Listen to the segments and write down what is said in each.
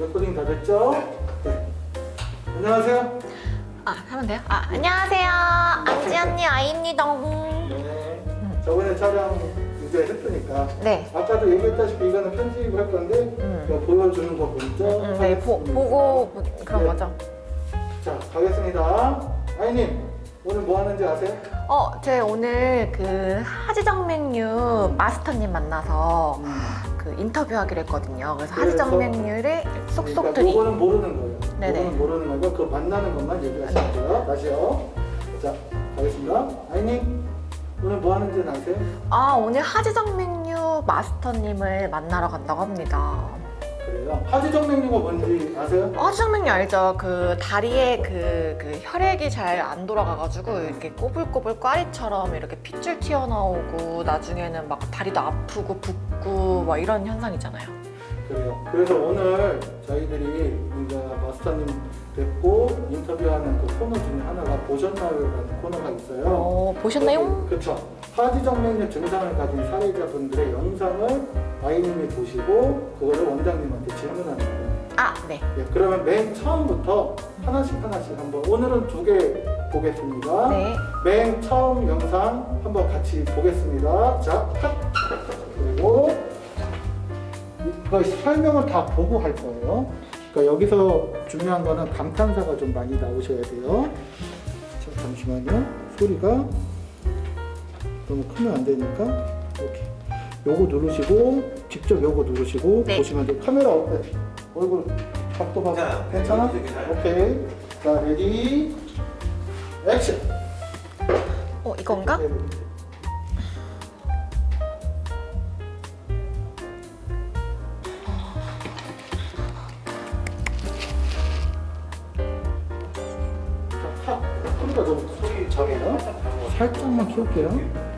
레코딩 다 됐죠? 네. 안녕하세요. 아 하면 돼요? 아 안녕하세요 안지 언니 아이입니다 네. 저번에 촬영 이제 했으니까 네 아까도 얘기했다시피 이거는 편집을 할 건데 음. 보여주는 거 먼저 음, 네, 보. 보고 그런 네. 거죠 자 가겠습니다. 아이님 오늘 뭐 하는지 아세요? 어, 제 오늘 그 하지정맥류 마스터님 만나서 그 인터뷰하기로 했거든요 그래서 그래서- 하지정맥류를 쏙쏙 그러니까 드리 요거는 모르는 거예요. 네네. 요거는 모르는 거고 그 만나는 것만 얘기하시면 돼요. 다시요. 자 가겠습니다. 아이님 오늘 뭐 하는지 아세요? 아 오늘 하지정 맥류 마스터님을 만나러 간다고 합니다 그래요. 하지정 맥류가 뭔지 아세요? 하지정 맥류 알죠? 그 다리에 그, 그 혈액이 잘 안 돌아가가지고 이렇게 꼬불꼬불 꽈리처럼 이렇게 핏줄 튀어나오고 나중에는 막 다리도 아프고 붓고 막 이런 현상 있잖아요 그래요. 그래서 오늘 저희들이 이제 마스터님 뵙고 인터뷰하는 그 코너 중에 하나가 보셨나요라는 코너가 있어요. 어, 보셨나요? 그렇죠. 하지정맥류 증상을 가진 사례자분들의 영상을 아이님이 보시고 그거를 원장님한테 질문하는 거예요. 아, 네. 예, 그러면 맨 처음부터 하나씩 하나씩 한번 오늘은 두 개 보겠습니다. 네. 맨 처음 영상 한번 같이 보겠습니다. 자, 컷! 그리고 이거 설명을 다 보고 할 거예요. 그러니까 여기서 중요한 거는 감탄사가 좀 많이 나오셔야 돼요. 자, 잠시만요. 소리가 너무 크면 안 되니까 이렇게 요거 누르시고 직접 요거 누르시고 네. 보시면 돼요. 카메라 어때? 얼굴 각도 봐서 괜찮아요. 괜찮아? 잘. 오케이. 자, ready 액션. 어, 이건가? 네. 키울게요.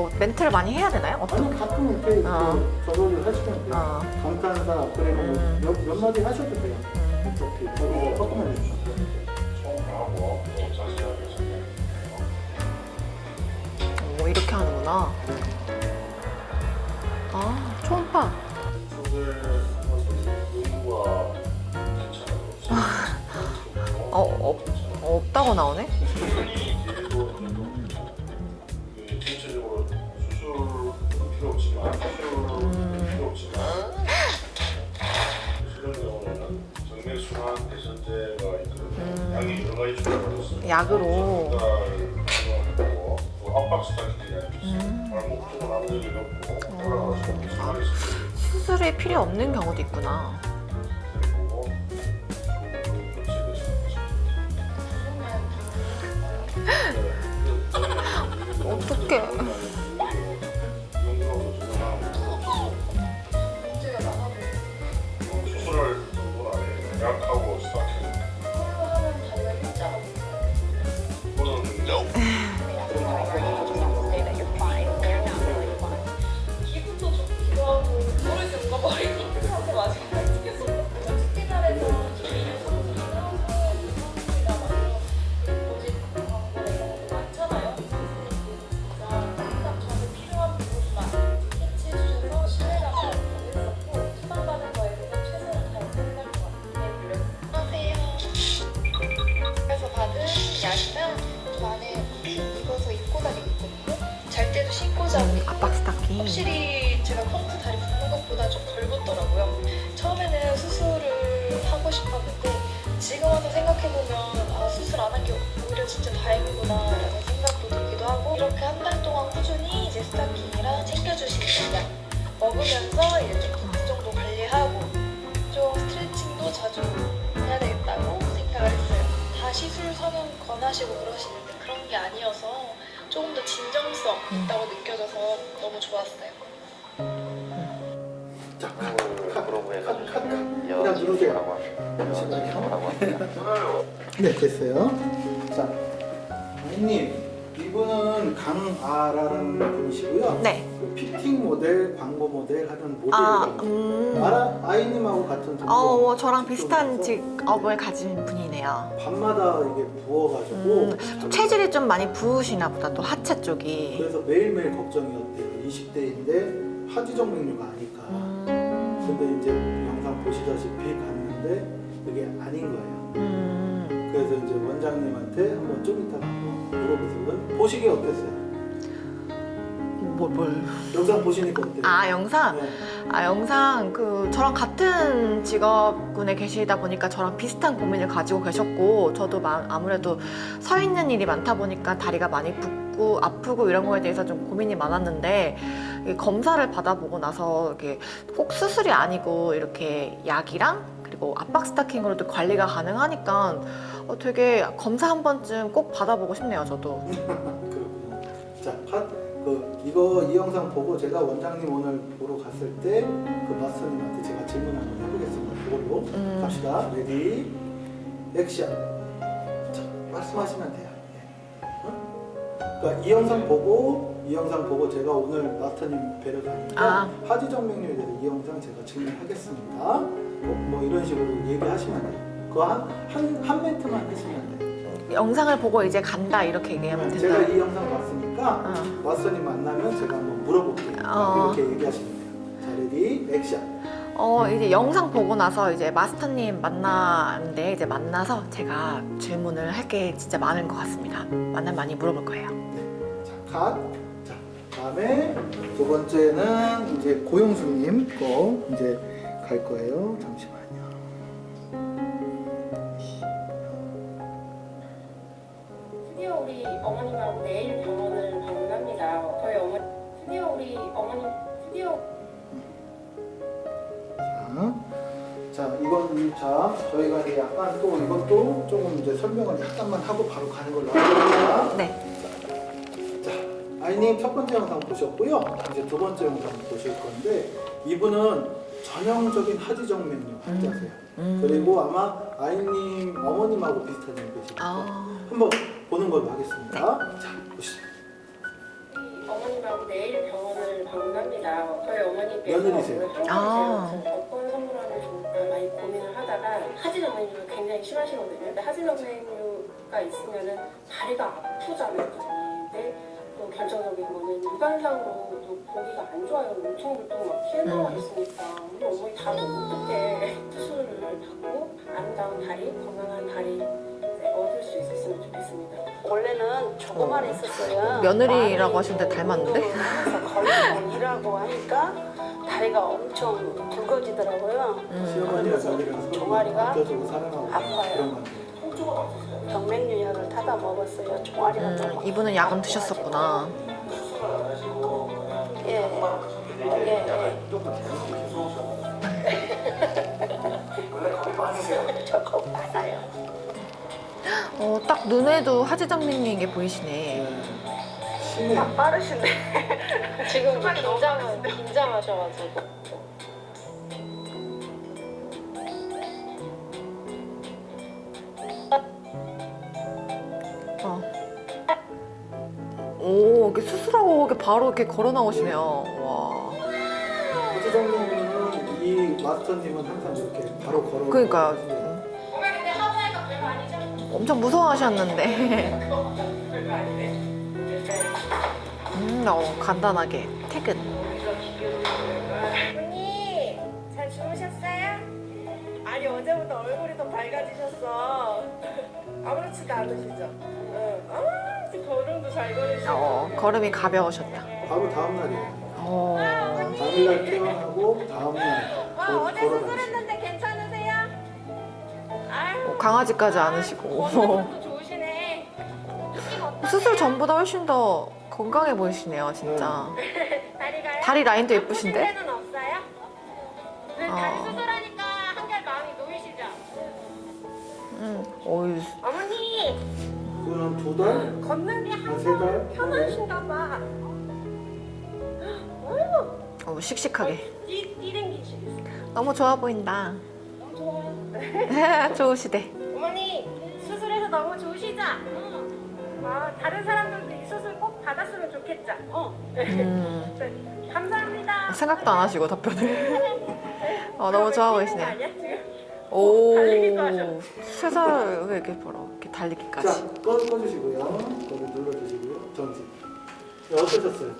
뭐 멘트를 많이 해야 되나요? 어떤? 아니 가끔 이렇게, 이렇게 어. 저거를 하시면 돼요. 어. 감탄사 그리고 음. 몇, 몇 마디 하셔도 돼요. 음. 이렇게 저거 조금만 해주세요. 오, 이렇게 하는구나. 아, 초음파. 어, 어, 없다고 나오네? 정맥순환 대선제가 있거든요. 약이 여러 가지 종류가 있습니다. 약으로. 없는 순환이 있습니다. 수술이 필요 없는 경우도 있구나. 권하시고 그러시는데 그런 게 아니어서 조금 더 진정성 있다고 느껴져서 너무 좋았어요. 자, 컷. 주시면 그냥 누르세요. 네, 됐어요. 자, 아이님, 이분은 강아라는 분이시고요. 네. 그 피팅 모델, 광고 모델 하는 아, 모델이에요. 음. 아라, 아이님하고 같은 동료. 어, 저랑 비슷한 직업을 가진 분이네요. 밤마다 이게 부어가지고 음, 잠- 체질이 좀 많이 부으시나 보다, 또 하체 쪽이. 그래서 매일매일 걱정이었대요. 20대인데 하지정맥류가 아닐까. 음. 근데 이제 영상 보시다시피 갔는데 그게 아닌 거예요. 음. 그래서 이제 원장님한테 한번 좀 이따가 한번 물어보세요. 보시기 어땠어요? 뭘, 뭘. 영상 보시니까 어때요? 아, 영상? 네. 아, 영상, 그, 저랑 같은 직업군에 계시다 보니까 저랑 비슷한 고민을 가지고 계셨고, 저도 마- 아무래도 서 있는 일이 많다 보니까 다리가 많이 붓고, 아프고 이런 거에 대해서 좀 고민이 많았는데, 이 검사를 받아보고 나서, 이렇게 꼭 수술이 아니고, 이렇게 약이랑, 그리고 압박 스타킹으로도 관리가 가능하니까, 어, 되게 검사 한 번쯤 꼭 받아보고 싶네요, 저도. 자, 컷. 그 이거 이 영상 보고 제가 원장님 오늘 보러 갔을 때 그 마스터님한테 제가 질문 한번 해보겠습니다. 그걸로 음. 갑시다. ready, 액션. 자, 말씀하시면 돼요. 네. 어? 그러니까 이 영상 보고 이 영상 보고 제가 오늘 마스터님 뵈러 가니까 아. 하지 정맥류에 대해서 이 영상 제가 질문하겠습니다. 뭐, 뭐 이런 식으로 얘기하시면 돼요. 그거 한, 한, 한 멘트만 하시면 돼요. 영상을 보고 이제 간다, 이렇게 얘기하면 제가 된다. 이 영상 봤으니까 어. 마스터님 만나면 제가 한번 물어볼게요. 어. 이렇게 얘기하시면 돼요. 자, ready, 액션. 어 이제 영상 보고 나서 이제 마스터님 만나는데 이제 만나서 제가 질문을 할 게 진짜 많은 것 같습니다. 만나면 많이 물어볼 거예요. 자, 컷. 자, 다음에 두 번째는 이제 고용수님 거 이제 갈 거예요. 잠시만 우리 어머님하고 내일 병원을 방문합니다. 저희 어머니 드디어 우리 어머님 드디어 자, 자 이건 자 저희가 이제 약간 또 이것도 조금 이제 설명을 약간만 하고 바로 가는 걸로 하겠습니다. 네. 자, 아이님 첫 번째 영상 보셨고요. 이제 두 번째 영상 보실 건데 이분은 전형적인 하지정맥류 환자세요. 음. 그리고 아마 아이님 어머님하고 비슷한 분 계시니까 아, 한번 보는 걸로 하겠습니다. 자, 보시죠. 우리 어머님하고 내일 병원을 방문합니다. 저희 어머니께서 며느리세요? 오늘 아. 한가지에서 어떤 선물하면 좋을까 많이 고민을 하다가 하지정맥류가 굉장히 심하시거든요. 근데 하지정맥류가 있으면은 다리가 아프잖아요. 근데 또 결정적인 거는 육안상으로도 보기가 안 좋아요. 울퉁불퉁 막 튀어나와 음. 있으니까 우리 어머니 다리 어떻게 수술을 받고 아름다운 다리, 건강한 다리 얻을 수 있었으면 좋겠습니다. 원래는 조금만 했었어요. 며느리라고 하시는데 닮았는데? 그래서 거의 뭐 일하고 하니까 다리가 엄청 굵어지더라고요. 음. 종아리가 아파요. 그런 건데. 병맥류 약을 타다 먹었어요. 종아리가 음, 좀 이분은 약은 드셨었구나. 예, 예, 예. 저겁 많아요. 어, 딱 눈에도 하지정맥류인 게 보이시네. 네. 심해. 빠르신데. 지금 긴장 긴장하셔가지고. 어. 오, 이렇게 수술하고 이렇게 바로 이렇게 걸어 나오시네요. 와. 하지정님은 이 마스터님은 항상 이렇게 바로 걸어. 그러니까요. 엄청 무서워하셨는데. 음, 어, 간단하게 퇴근. 언니 잘 주무셨어요? 아니 어제부터 얼굴이 더 밝아지셨어. 아무렇지도 않으시죠? 응. 아 지금 걸음도 잘 걸으시고. 어, 걸음이 가벼우셨다. 바로 다음 날이에요. 어. 당일날 퇴원하고 다음 날와 걸- 어제 걸어다니시고. 수술했는데 괜찮으세요? 강아지까지 안으시고. 어떠세요? 수술 전보다 훨씬 더 건강해 보이시네요, 진짜. 다리가요? 다리 라인도 예쁘신데? 없어요? 다리 어. 수술하니까 한결 마음이 놓이시죠? 음, 어머니 그거는 두 달? 걷는 게한세 달? 편하신가 봐. 어휴, 어, 씩씩하게. 뛰, 뛰댕기시겠어요. 너무 좋아 보인다. 좋아요. 좋으시대. 어머니 수술해서 너무 좋으시죠? 아, 다른 사람들도 이 수술 꼭 받았으면 좋겠죠? 어. 음, 네, 감사합니다. 생각도 안 하시고 답변을. 어, 너무 좋아 지금? 오, 하셔. 세살 왜 이렇게 벌어? 이렇게 자, 달리기까지. 꺼, 꺼주시고요. 거기 눌러주시고요. 전지. 네, 어떠셨어요?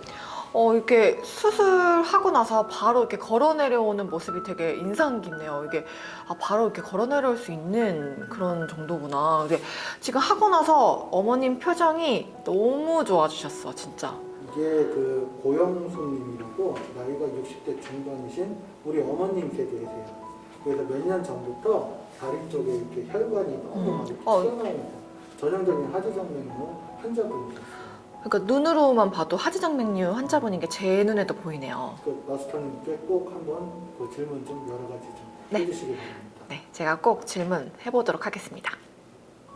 어, 이렇게 수술하고 나서 바로 이렇게 걸어 내려오는 모습이 되게 인상 깊네요. 이게 아, 바로 이렇게 걸어 내려올 수 있는 그런 정도구나. 근데 지금 하고 나서 어머님 표정이 너무 좋아지셨어, 진짜. 이게 그 고영수님이라고 나이가 60대 중반이신 우리 어머님 세대이세요. 그래서 몇 년 전부터 다리 쪽에 이렇게 혈관이 너무 막 이렇게 어. 튀어나오는 전형적인 하지정맥류 환자분이셨어요. 그러니까 눈으로만 봐도 하지정맥류 환자분인 게 제 눈에도 보이네요. 그 마스터님께 꼭 한번 그 질문 좀 여러 가지 좀 네. 해주시기 바랍니다. 네, 제가 꼭 질문 해보도록 하겠습니다.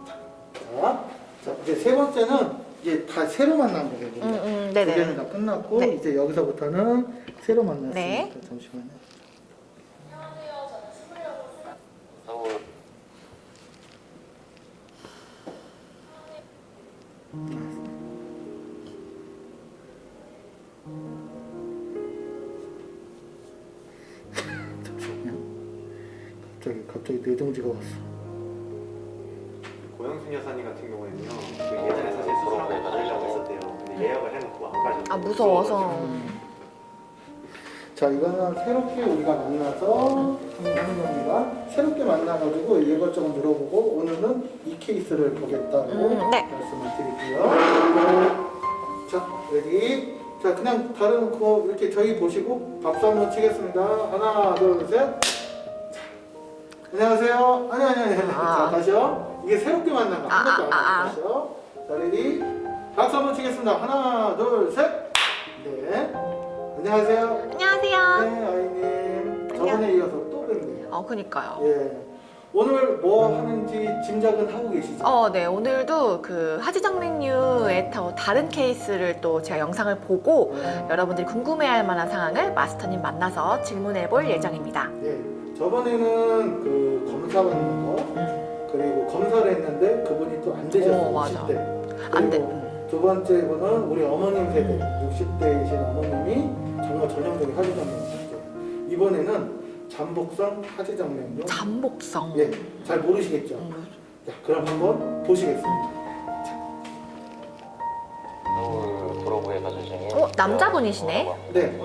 자, 자 이제 세 번째는 이제 다 새로 만난 거거든요. 음, 음, 두 개는 네네. 다 끝났고 네. 이제 여기서부터는 새로 만났으니까 네. 잠시만요. 왔어. 고영순 여사님 같은 경우에는요. 그 예전에 사실 수술하고 가려고 했었대요. 근데 예약을 해놓고 안 가셨어요. 아, 무서워서. 자 이거는 새롭게 우리가 만나서 하는 겁니다. 새롭게 만나가지고 이것저것 물어보고 오늘은 이 케이스를 보겠다고 음, 네. 말씀을 드릴게요. 자 여기 자 그냥 다른 거 이렇게 저희 보시고 박수 한번 치겠습니다. 하나 둘 셋. 자, 안녕하세요. 아니 아니 아니. 아. 자 다시요. 이게 새롭게 만난 거. 한 아, 번도 아, 안 아, 아. 하고 다시요. 자 ready. 박수 한번 치겠습니다. 하나 둘 셋. 네. 안녕하세요. 안녕하세요. 네, 아이님. 저번에 이어서 또 뵙네요. 어, 그니까요. 예. 오늘 뭐 하는지 짐작은 하고 계시죠? 어, 네. 오늘도 그 하지정맥류의 또 다른 케이스를 또 제가 영상을 보고 네. 여러분들이 궁금해할 만한 상황을 마스터님 만나서 질문해 볼 예정입니다. 예. 저번에는 그 검사 받는 거 그리고 검사를 했는데 그분이 또 안 되셨어요. 오, 맞아. 60대. 안 돼. 음. 두 번째 분은 우리 어머님 세대 60대이신 어머님이 정말 전형적인 하지정맥류죠. 이번에는 잠복성 하지정맥류. 잠복성. 예, 잘 모르시겠죠? 음. 자, 그럼 한번 보시겠습니다. 도로구에 가서 중에 어, 남자분이시네? 네.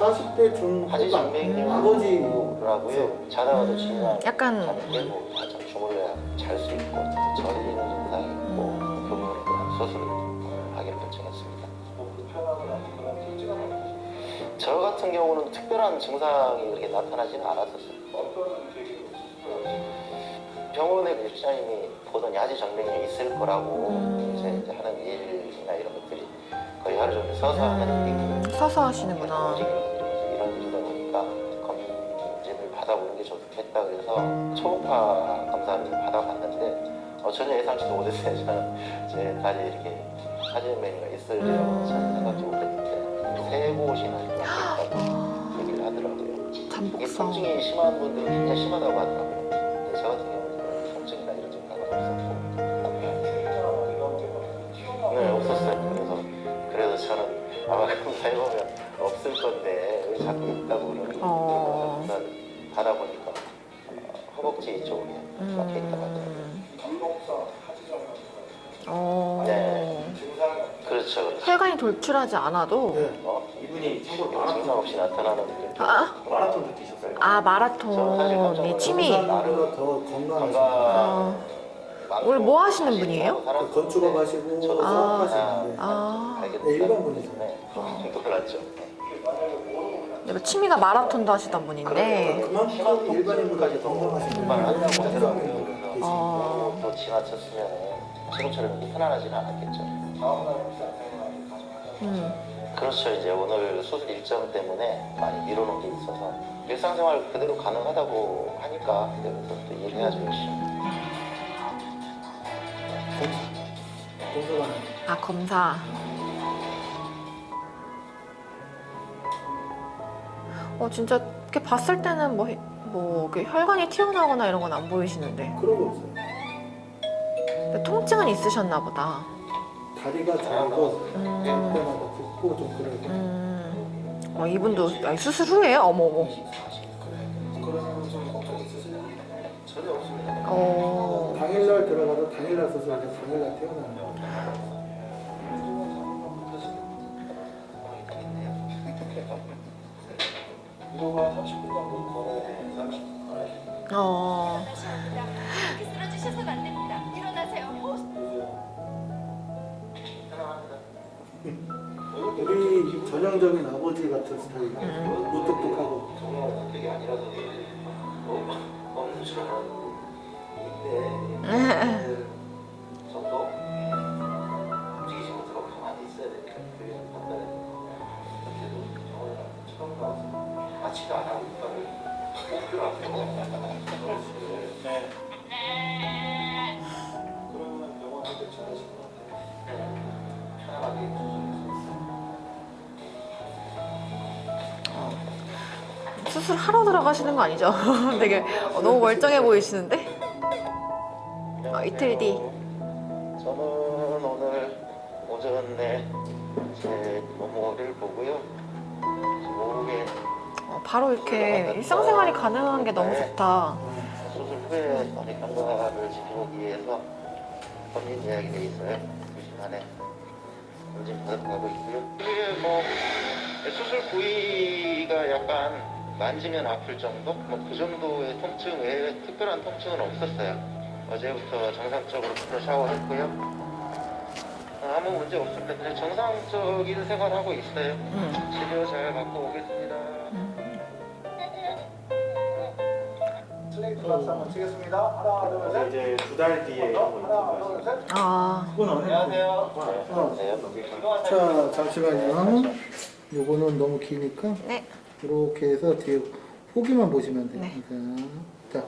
40대 중후반 하지정맥류 아버지라고요. 자다가도 지나 약간 자는데 뭐 한참 주물러야 잘 수 있고 저리는 증상이 있고 음. 교문으로 그냥 수술을 하기로 결정했습니다. 저 같은 경우는 특별한 증상이 그렇게 나타나지는 않았었어요. 병원의 그 의사님이 보던 야지 정맥이 있을 거라고 음. 이제 하는 일이나 이런 것들이 거의 하루 종일 서서 하는 음, 일이거든요. 서서 하시는구나. 이런 일이다 보니까 검진을 받아보는 게 좋겠다 그래서 초음파 검사를 받아봤는데 어, 전혀 예상치도 못했어요. 저는 제 다리에 이렇게 음. 돼요. 저는 생각지 못했는데 세 곳이나 이렇게 있다고 얘기를 하더라고요. 잠복성. 통증이 심한 분들은 굉장히 심하다고 하더라고요. 아마 검사해보면 없을 건데 왜 자꾸 있다고 그러는 어. 받아보니까 어, 허벅지 쪽에 막혀 있다고 하더라고요. 음. 어. 네. 그렇죠. 그렇죠. 혈관이 돌출하지 않아도 네. 어? 이분이 참고로 증상 없이 나타나는 분들 아? 마라톤도 뛰셨어요. 아 마라톤이 취미. 사람보다 더 건강하시고 어. 오늘 뭐 하시는 분이에요? 건축업 하시고 저도 사업하시는데 아. 네, 일반 분이죠. 놀랐죠. 내가 취미가 마라톤도 하시던 분인데. 그만큼 일반인보다 더 건강하신 한다고 사람이 하더라고요. 어. 또 지나쳤으면 지금처럼 이렇게 편안하지는 않았겠죠. 음. 그렇죠. 이제 오늘 수술 일정 때문에 많이 미뤄놓은 게 있어서 일상생활 그대로 가능하다고 하니까 그때부터 또 일해야죠 열심히. 검사관 아 검사. 어 진짜 이렇게 봤을 때는 뭐 뭐 혈관이 튀어나오거나 이런 건 안 보이시는데 그런 거 없어요. 근데 통증은 있으셨나 보다. 다리가 저리고 음. 때마다 붓고 좀 그래요. 음. 어 이분도 아니, 수술 후에요? 어머 어머. 없습니다. 어. 당일날 들어가서 당일날 수술하고 당일날 태어나는 거. 이거가 30분 정도 걸어야 돼. 30분. 어. 이렇게 쓰러지셔서는 안 됩니다. 일어나세요. 우리 전형적인 아버지 같은 스타일. 무뚝뚝하고. 정말 성격이 아니라서 어, 없는 줄 알았는데 수술 하러 들어가시는 거 아니죠? 되게 어, 너무 멀쩡해 보이시는데? 어, 이틀 뒤. 저는 오늘 오전에 제 모모를 보고요. 오후에 어, 바로 이렇게 일상생활이 가능한 게 너무 좋다. 수술 후에 어디 경과를 지켜보기 위해서 본인 예약이 돼 있어요. 2시 안에 검진 받아가고 있고요. 이게 뭐 수술 부위가 약간 만지면 아플 정도? 뭐 그 정도의 통증 외에 특별한 통증은 없었어요. 어제부터 정상적으로 풀어 샤워했고요. 어, 아무 문제 없습니다. 그냥 정상적인 생활하고 있어요. 음. 치료 잘 받고 오겠습니다. 슬레이트 한번 치겠습니다. 하나, 둘, 셋. 이제 두 달 뒤에 한번 하나, 둘, 셋. 아. 그건 안 해요. 안녕하세요. 자, 잠시만요. 요거는 너무 기니까 네. 이렇게 해서 뒤에 후기만 보시면. 네. 자, 자.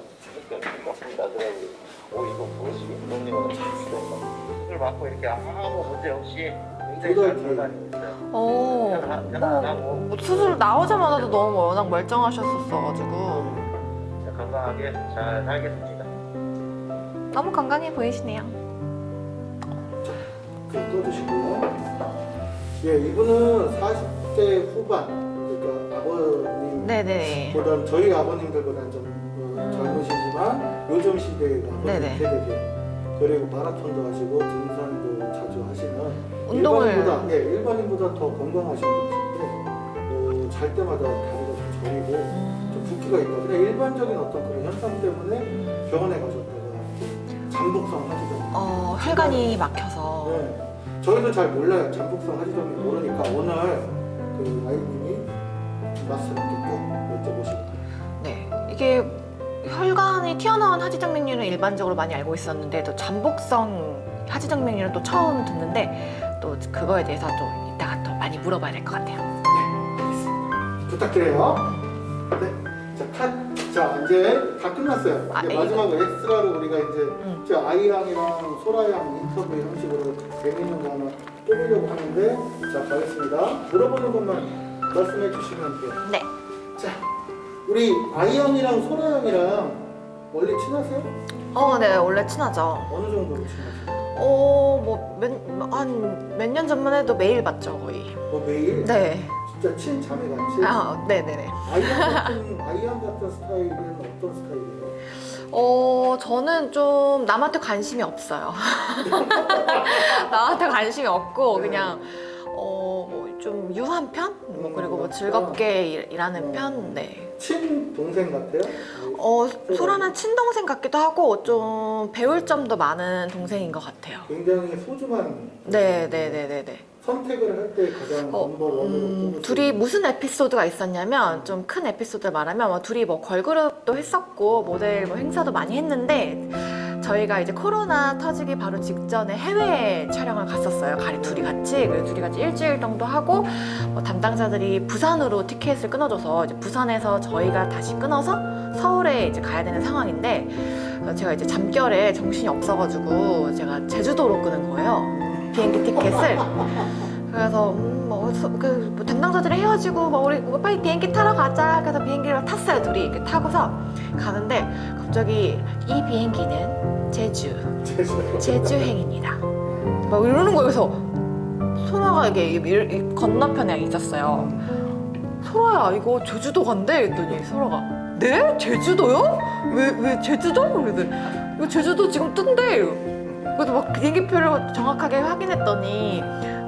나더라고요. 오 이거 무엇이 운동님은 수술 받고 이렇게 아무 문제 없이 굉장히 잘 있어요. 어. 뭐 수술 나오자마자도 너무 워낙 멀쩡하셨었어가지고 건강하게 잘 살겠습니다. 너무 건강해 보이시네요. 그 꺼주시고요. 예, 이분은 40대 후반, 네네. 보단 저희 아버님들보다는 좀 어, 음. 젊으시지만 요즘 아버님 네네. 세대들 그리고 마라톤도 하시고 등산도 자주 하시는 운동을- 일반인보다 예, 일반인보다 더 건강하신 분이신데 어, 잘 때마다 다리가 좀 저리고 좀 붓기가 있다. 그냥 일반적인 어떤 그런 현상 때문에 병원에 가셨다가 잠복성 하시던 어, 혈관이 막혀서. 네. 저희도 잘 몰라요. 잠복성 하시점이 모르니까 오늘 그 아이님 이 마스터님께 꼭 여쭤보시고 네. 이게 혈관이 튀어나온 하지정맥류는 일반적으로 많이 알고 있었는데 또 잠복성 하지정맥류는 또 처음 듣는데 또 그거에 대해서 또 이따가 또 많이 물어봐야 될 것 같아요. 부탁드려요. 네. 자, 이제 다 끝났어요. 아, 이제 이거- 마지막으로 엑스트라로 우리가 이제 응. 저 아이언이랑 소라양 인터뷰 형식으로 재밌는 거 하나 뽑으려고 하는데 자 가겠습니다. 물어보는 것만 말씀해 주시면 돼요. 네. 자 우리 아이언이랑 소라 양이랑 원래 친하세요? 어, 네, 원래 친하죠. 어느 정도로 친하세요? 어, 뭐, 몇, 한 몇 년 전만 해도 매일 봤죠, 거의. 뭐 매일? 네. 진짜 친자매 같이? 아, 네네네. 아이언 같은 아이언 같은 스타일은 어떤 스타일이에요? 어, 저는 좀 남한테 관심이 없어요. 남한테 관심이 없고, 네. 그냥, 어, 뭐좀 유한 편? 뭐, 음, 그리고 뭐. 즐겁게 일, 일하는 음. 편? 네. 친 동생 같아요? 어, 소라는 친동생 같기도 하고, 좀 배울 점도 많은 동생인 것 같아요. 굉장히 소중한 네, 네, 네, 네, 네. 선택을 할 때 가장 어, 넘버 원으로 음, 둘이 무슨 에피소드가 있었냐면 좀 큰 에피소드를 말하면 뭐 둘이 뭐 걸그룹도 했었고 모델 뭐 행사도 많이 했는데 저희가 이제 코로나 터지기 바로 직전에 해외 촬영을 갔었어요. 가리 둘이 같이 그래서 둘이 같이 일주일 정도 하고 뭐 담당자들이 부산으로 티켓을 끊어줘서 이제 부산에서 저희가 다시 끊어서 서울에 이제 가야 되는 상황인데 어, 제가 이제 잠결에 정신이 없어가지고 제가 제주도로 끄는 거예요. 비행기 티켓을. 그래서 음, 뭐, 서- 그, 뭐 담당자들이 헤어지고 뭐 우리 뭐 빨리 비행기 타러 가자. 그래서 비행기를 탔어요 둘이 이렇게 타고서 가는데 갑자기 이 비행기는 제주 제주. 제주행입니다. 막 이러는 거예요. 그래서 소라가 이게 이- 건너편에 있었어요. 소라야 이거 제주도 간대 했더니 소라가 네 제주도요? 왜 왜 제주도? 그래서 이거 제주도 지금 뜬대. 그래서 막 비행기표를 정확하게 확인했더니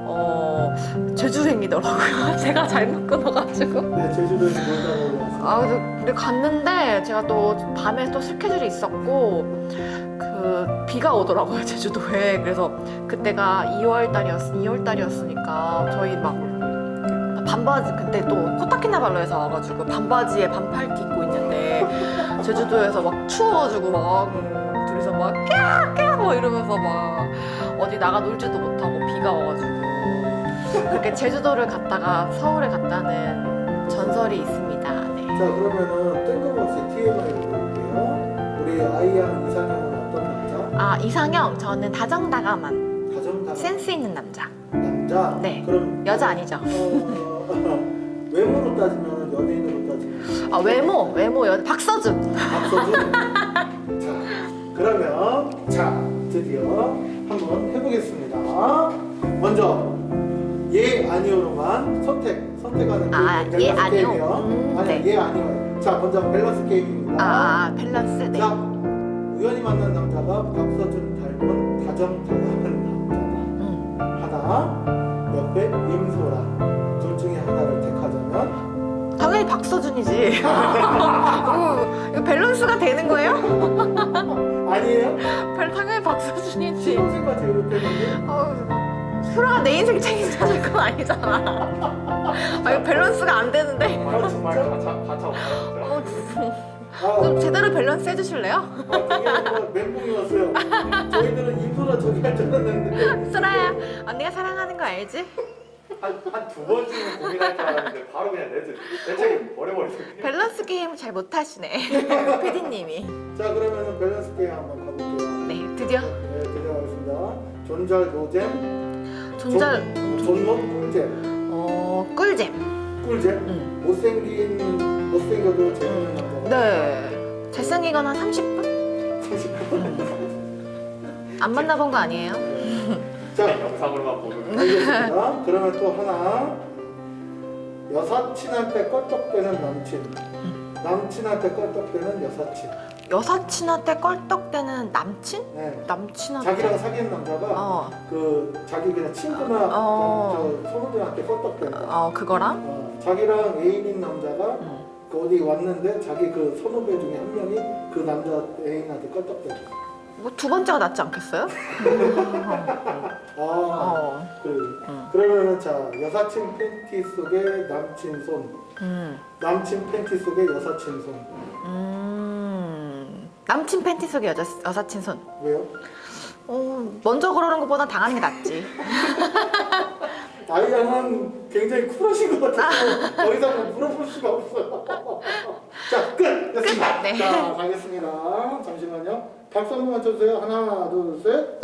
어 제주행이더라고요. 제가 잘못 끊어가지고. 네, 제주도에 놀다 오고 아, 근데 갔는데 제가 또 밤에 또 스케줄이 있었고 그 비가 오더라고요 제주도에. 그래서 그때가 2월 달이었 2월 달이었으니까 저희 막 반바지 그때 또 코타키나발루에서 와가지고 반바지에 반팔티 입고 있는데 제주도에서 막 추워가지고 막 음, 둘이서 막 깨악 뭐 이러면서 막 어디 나가 놀지도 못하고 비가 와가지고 그렇게 제주도를 갔다가 서울에 갔다는 전설이 있습니다. 네. 자 그러면은 뜬금없이 TMI를 볼게요. 우리 어떤 남자? 아 이상형 저는 다정다감한 다정다감 센스 있는 남자. 남자? 네. 그럼 여자 아니죠? 어, 외모로 따지면 연예인으로 따지면 아 외모 외모 여 박서준. 박서준. 자 그러면 자 드디어 한번 해보겠습니다. 먼저 예 아니오로만 선택 선택하는 아, 예, 아니오? 음, 아니 네. 예 아니오. 자 먼저 밸런스 게임입니다. 아 밸런스 네. 자 우연히 만난 남자가 박서준 닮은 다정다감한 음. 남자다. 하나 옆에 임소라 둘 중에 하나를 택하자면 당연히 박서준이지. 어, 이거 밸런스가 되는 거예요? 아니에요? 별 당연히 박서준이지. 신혼생과 제로했는데 어, 수라가 내 인생 책임져줄 건 아니잖아. 아 이거 밸런스가 안 되는데. 아 정말? 가차 가차 없어요. 어, 아, 좀 제대로 밸런스 해주실래요? 아니라 멘붕이었어요. 저희들은 임소라 저기 할 줄 알았는데 수라야 언니가 사랑하는 거 알지? 한한두 번쯤은 고민할 줄 알았는데 바로 그냥 내 책임 버려버리세요. 밸런스 게임 잘 못하시네. PD님이. 자 그러면은 밸런스 게임 한번 가볼게요. 네 드디어 네 들어가겠습니다. 존잘 노잼, 존잘 존못 꿀잼, 어 꿀잼. 꿀잼. 응. 못생긴 못생겨도 재밌는 남자. 네. 잘생기거나 30분? 30분. 안 만나본 거 아니에요? 자 영상으로만 보는. 알겠습니다. 그러면 또 하나 여사친한테 껄떡대는 남친, 남친한테 껄떡대는 여사친. 여사친한테 껄떡대는 남친? 네. 남친한테? 자기랑 사귀는 남자가 어, 그 자기 그냥 친구나 어. 저 선후배한테 껄떡댄다. 어 그거랑? 어, 자기랑 애인인 남자가 응. 그 어디 왔는데 자기 그 선후배 중에 한 명이 그 남자 애인한테 껄떡댄다. 뭐두 번째가 낫지 않겠어요? 아 어. 그래. 응. 그러면은 자 여사친 팬티 속에 남친 손, 음. 남친 팬티 속에 여사친 손. 음. 남친 팬티 속에 여자, 여사친 손. 왜요? 어, 먼저 그러는 것보단 당하는 게 낫지. 아이양은 굉장히 쿨하신 것 같아서 더 이상 물어볼 수가 없어요. 자, 끝! 됐습니다. 끝! 네. 자, 가겠습니다. 잠시만요. 박수 한 번만 쳐주세요. 하나, 둘, 셋.